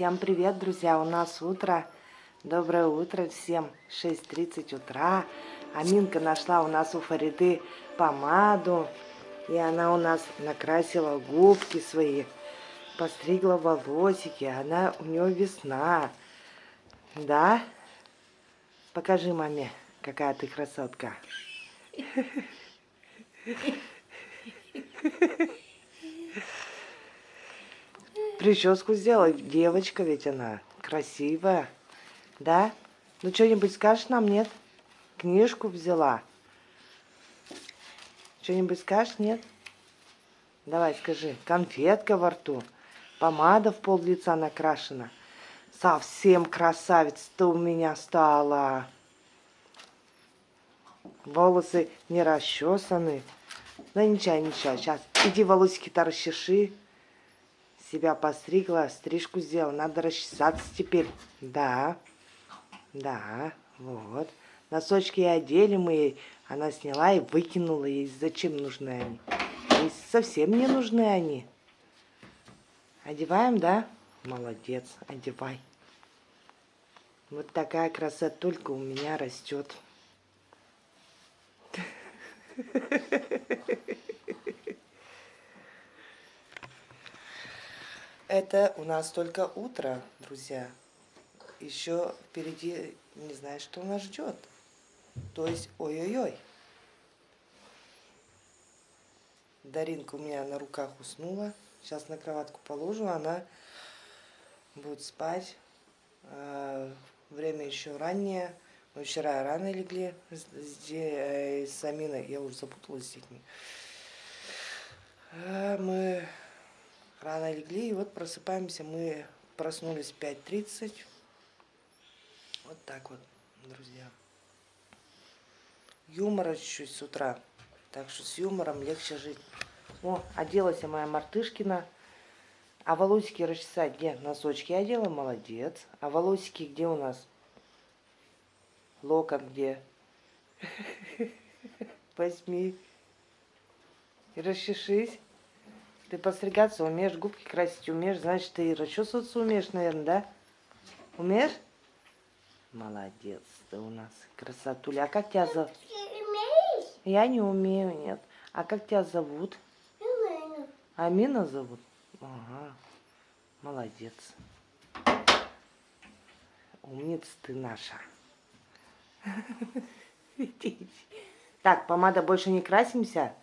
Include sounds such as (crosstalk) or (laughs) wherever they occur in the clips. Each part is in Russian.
Всем привет, друзья! У нас утро. Доброе утро всем. 6.30 утра. Аминка нашла у нас у Фариды помаду. И она у нас накрасила губки свои. Постригла волосики. Она, у нее весна. Да? Покажи маме, какая ты красотка. (laughs) Прическу сделала. Девочка ведь она. Красивая. Да? Ну, что-нибудь скажешь нам, нет? Книжку взяла. Что-нибудь скажешь, нет? Давай, скажи. Конфетка во рту. Помада в пол лица накрашена. Совсем красавица ты у меня стала. Волосы не расчесаны. Да ничего, ничего. Сейчас иди волосики-то расчеши себя постригла, стрижку сделала. Надо расчесаться теперь. Да, да, вот. Носочки одели мы. Она сняла и выкинула ей. Зачем нужны они? Ей совсем не нужны они. Одеваем, да? Молодец, одевай. Вот такая красота только у меня растет. (laughs) Это у нас только утро, друзья. Еще впереди не знаю, что нас ждет. То есть, ой-ой-ой. Даринка у меня на руках уснула. Сейчас на кроватку положу, она будет спать. А, время еще раннее. Мы вчера рано легли с, с, с Аминой. Я уже запуталась с детьми. А, мы рано легли, и вот просыпаемся, мы проснулись в 5.30. Вот так вот, друзья. Юмора чуть-чуть с утра, так что с юмором легче жить. О, оделась моя Мартышкина. А волосики расчесать где? Носочки одела, молодец. А волосики где у нас? Локон где? (laughs) Возьми расчешись. Ты постригаться умеешь, губки красить умеешь, значит, ты и расчесываться умеешь, наверное, да? Умеешь? Молодец, ты у нас красотуля. А как тебя зовут? Я не умею, нет. А как тебя зовут? Амина. Амина зовут? Ага, молодец. Умница ты наша. (laughs) Так, помада больше не красимся?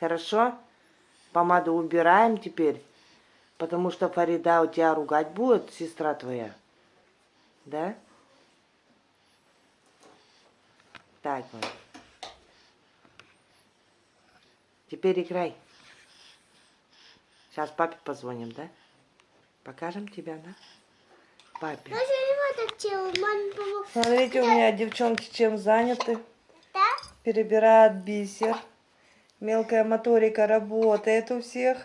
Хорошо? Помаду убираем теперь, потому что Фарида у тебя ругать будет, сестра твоя. Да? Так вот. Теперь играй. Сейчас папе позвоним, да? Покажем тебя, да? Папе. Смотрите, у меня девчонки чем заняты. Перебирают бисер. Мелкая моторика работает у всех.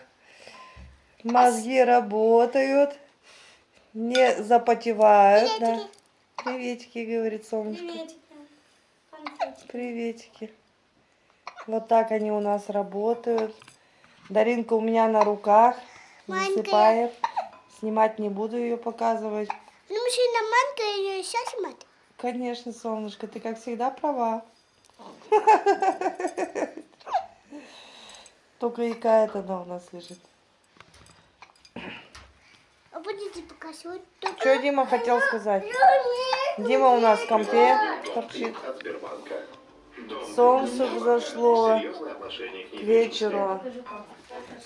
Мозги работают. Не запотевают. Приветики. Да. Приветики, говорит солнышко. Приветики. Приветики. Вот так они у нас работают. Даринка у меня на руках. Засыпает. Снимать не буду ее показывать. Ну, мужчина, манка ее еще снимать? Конечно, солнышко, ты как всегда права. (laughs) Только и какая-то она у нас лежит. А будете показывать? Что Дима хотел сказать? Дима у нас в компе торчит. Солнце взошло к вечеру.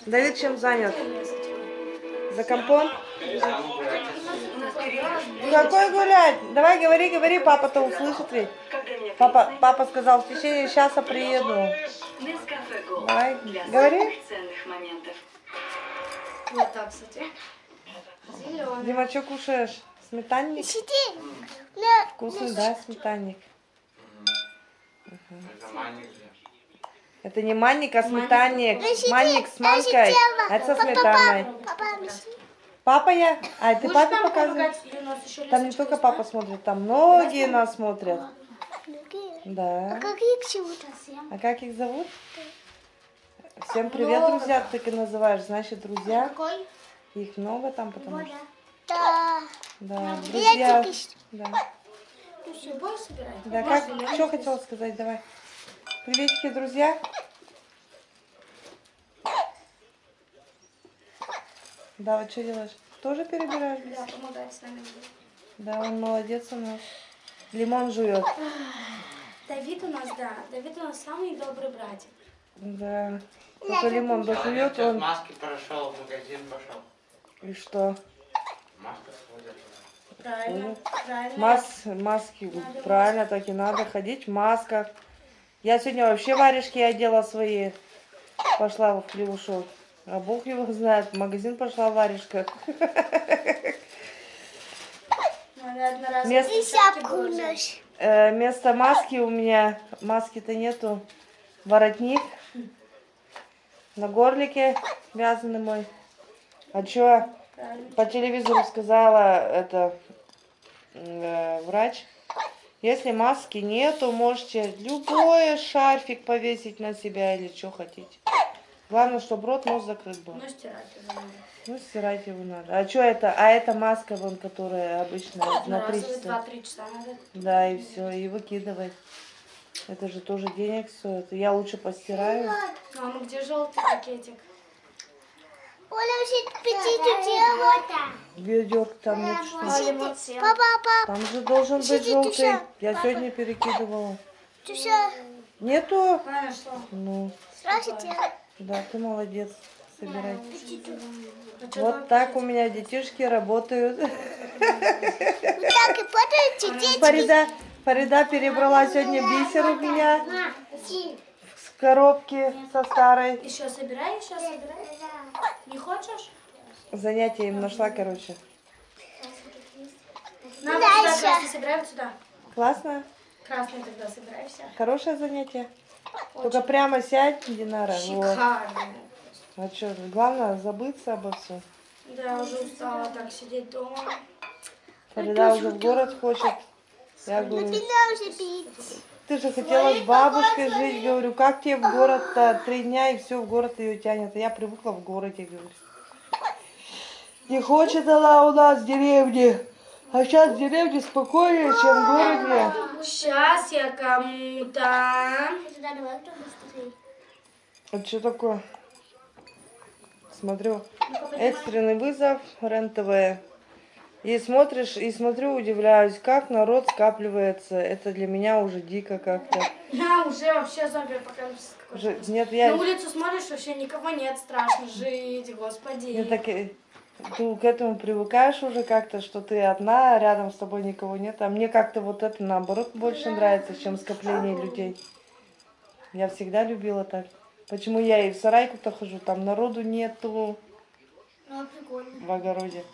Давид чем занят? За компом? Какой гулять? Давай говори, говори, папа-то услышит ведь. Папа, папа сказал, в течение часа приеду. Давай, говори. Вот так, кстати. Дима, что кушаешь? Сметанник? Вкусный, да, сметанник? Это не манник, а сметанник. Манник с манкой, это со сметаной. Папа я? А, ты папе показываешь? Там не только папа смотрит, там многие нас смотрят. Да. А как их зовут? А как их зовут? Всем привет, друзья, ты и называешь. Значит, друзья. Их много там, потому что... Да. Да, друзья. Да. Ты все будешь собирать? Да, как, я что хотела сказать, давай. Приветики, друзья. Да, вот что делаешь? Тоже перебираешь? Да, помогать с нами. Да, он молодец у нас. Лимон жует. Давид у нас, да, Давид у нас самый добрый братик. Да. Только лимон дожует, он... маски прошел, в магазин пошел. И что? Маска сходит. Правильно, правильно. Мас, маски, правильно, так и надо ходить в масках. Я сегодня вообще варежки одела свои. Пошла в хлевушок. А бог его знает, в магазин пошла в варежках. (laughs) Место- И шапку. Э, вместо маски у меня, маски-то нету, воротник. На горлике вязаный мой. А чё, по телевизору сказала это э, врач, если маски нету, можете любой шарфик повесить на себя или что хотите. Главное, чтобы рот, нос закрыт был. Ну, стирать уже надо. Ну, стирать его надо. А что это? А это маска, вон, которая обычно на три часа. 2-3 часа надо. Да, и все, и выкидывай. Это же тоже денег стоит. Я лучше постираю. Мама, где желтый пакетик? Ведерк там нет что. Папа, Там же должен быть желтый. Я сегодня перекидывала. Нету? Ну, делай? Да, ты молодец. Собирай. Вот так у меня детишки работают. Так и. Фарида, Фарида перебрала сегодня бисер у меня с коробки со старой. Еще собирай, еще собирай. Не хочешь? Занятие им нашла, короче. На, вот Дальше. сюда красный собирай, вот сюда. Классно? Красный тогда собирай все. Хорошее занятие. Только прямо сядь, Динара. Вот. Шикарно. А что, главное забыться обо всем. Да, уже устала так сидеть дома. Фарида уже в город хочет. Я говорю, ты же хотела с бабушкой жить. Говорю, как тебе в город-то? Три дня и все, в город ее тянет. А я привыкла в городе, говорю. Не хочет она у нас в деревне. А сейчас в деревне спокойнее, чем в городе. Сейчас я кому-то... Быстрее. А что такое? Смотрю. Экстренный вызов, РЕН-ТВ. И смотришь, и смотрю, удивляюсь, как народ скапливается. Это для меня уже дико как-то. Я уже вообще зомби-апокалипсис какой-то. Уже- Нет, На я, улицу смотришь, вообще никого нет, страшно жить, господи. я так, ты к этому привыкаешь уже как-то, что ты одна, а рядом с тобой никого нет. А мне как-то вот это наоборот больше нравится, чем скопление людей. Я всегда любила так. Почему я и в сарайку-то хожу, там народу нету. Ну, в огороде.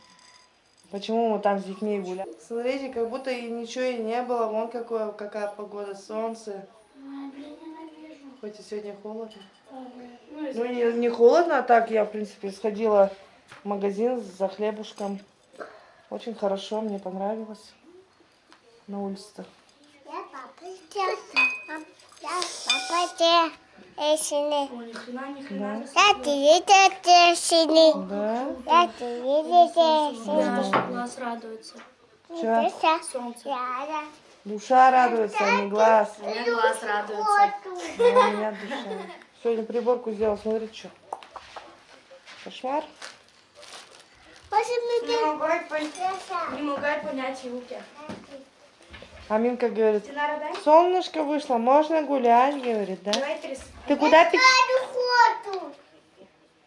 Почему мы там с детьми гуляем? Смотрите, как будто и ничего и не было. Вон какое, какая погода, солнце. Хоть и сегодня холодно. Ну, Ну, не, не холодно, а так я, в принципе, сходила магазин за хлебушком. Очень хорошо, мне понравилось на улице-то. Я папа. Я папа. Те. Эсины. Ой, ни хрена, ни хрена. Я тебе те сины. Да? Я тебе что глаз радуется. Чё? Солнце. Душа радуется, а не глаз. У меня глаз радуется. А у меня душа. Сегодня приборку сделал, смотри, что. Кошмар. Не могу не могу понять руки. А Минка говорит, солнышко вышло, можно гулять, говорит, да? Ты куда ходу.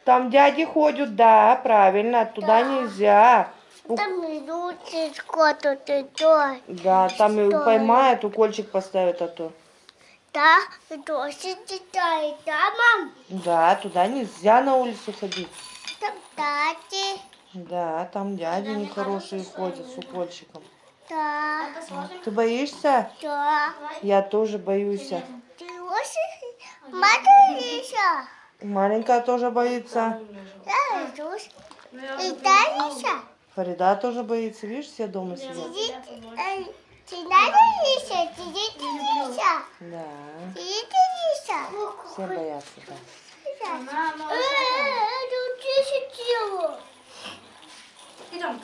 Там дяди ходят, да, правильно, туда нельзя. У- Там идут то. Да, там и поймают, укольчик поставят, а то. Да, дождь читает, да, мам? Да, туда нельзя на улицу ходить. Там тати. Да, там дяди нехорошие ходят с укольчиком. Да, Ты боишься? да. Я тоже боюсь. Ты матуриша. Маленькая тоже боится. Да, я И Таниша. Фарида тоже боится, видишь, все дома сидят. Э. Да, все боятся, да. Мама. Э, э, тут Лиша делала. Идем.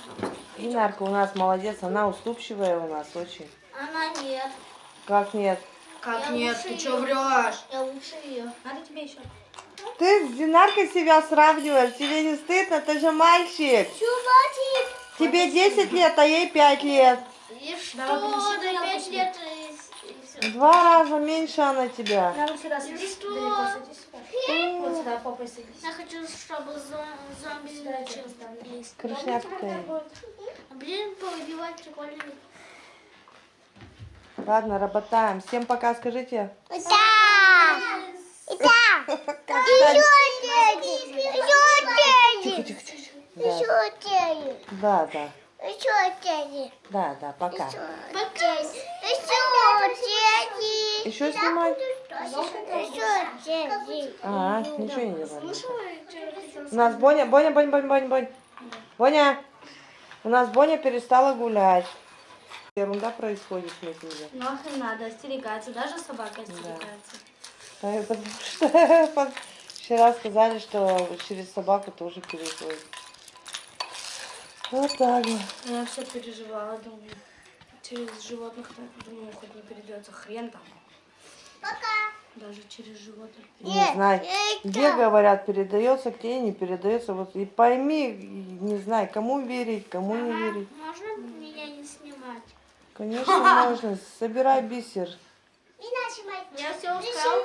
Динарка у нас молодец, она уступчивая у нас очень. Она нет. Как нет? Как Я нет, ты её. что врешь? Я лучше ее. Надо тебе еще. Ты с Динаркой себя сравниваешь, тебе не стыдно, ты же мальчик. Чувачик. Тебе 10 лет, а ей 5 лет. И что? Пять себе. лет и, и все. Два раза меньше она тебя. Надо сюда садись. что? Далеко садись. Вот сюда попой садись. Я хочу, чтобы зом- зомби есть. Крышняк ты. Блин, поубивать прикольно. Ладно, работаем. Всем пока, скажите. Да! Да! (laughs) Еще тени! Еще Тихо, тени! тихо, тихо. Да, Еще тени! да, да, Еще тени! да, да, пока. Еще тени! Еще снимать? Еще тени! А, ничего не говорю. У нас Боня, Боня, Боня, Боня, Боня, Боня. Боня, у нас Боня перестала гулять. Ерунда происходит на земле. Нахрен надо остерегаться, даже собака остерегается. А, под- (laughs) вчера сказали, что через собаку тоже переходит. Вот так вот. Я все переживала, думаю, через животных, думаю, хоть не передается хрен там. Пока! Даже через животных. Не знаю, где говорят, передается, где не передается. Вот и пойми, не знаю, кому верить, кому не верить. Можно меня не снимать? Конечно, можно. (laughs) Собирай бисер. Я все устал.